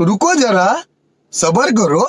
रुको जरा सबर करो।